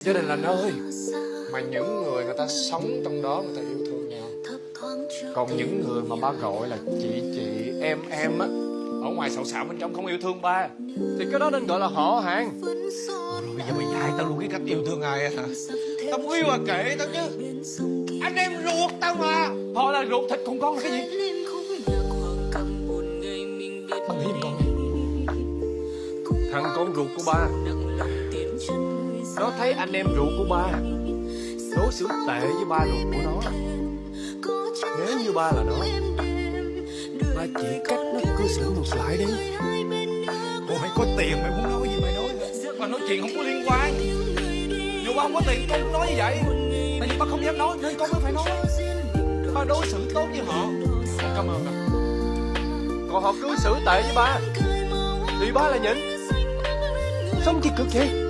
Gia đình là nơi mà những người người ta sống trong đó người ta yêu thương nhau. Còn những người mà ba gọi là chị chị em em á Ở ngoài xạo xạo bên trong không yêu thương ba Thì cái đó nên gọi là họ hàng. Rồi bây giờ mày dạy tao luôn cái cách yêu thương ai á hả? Tao muốn yêu à kệ tao chứ. Anh em ruột tao mà. Họ là ruột thịt con con là cái gì? Giùm con. Thằng con ruột của ba Nó thấy anh em ruột của ba. Đối xử tệ với ba ruột của nó. Nếu như ba là nó Ba chỉ cách nó cư xử ngược lại đi. Ủa mày có tiền mày muốn nói gì mày nói. Mà nói chuyện không có liên quan. Dù ba không có tiền con cũng nói như vậy. Tại vì ba không dám nói nên con mới phải nói. Ba đối xử tốt với họ. Cảm ơn anh Còn họ cư xử tệ với ba. Thì ba là nhịn. Sống chi cực vậy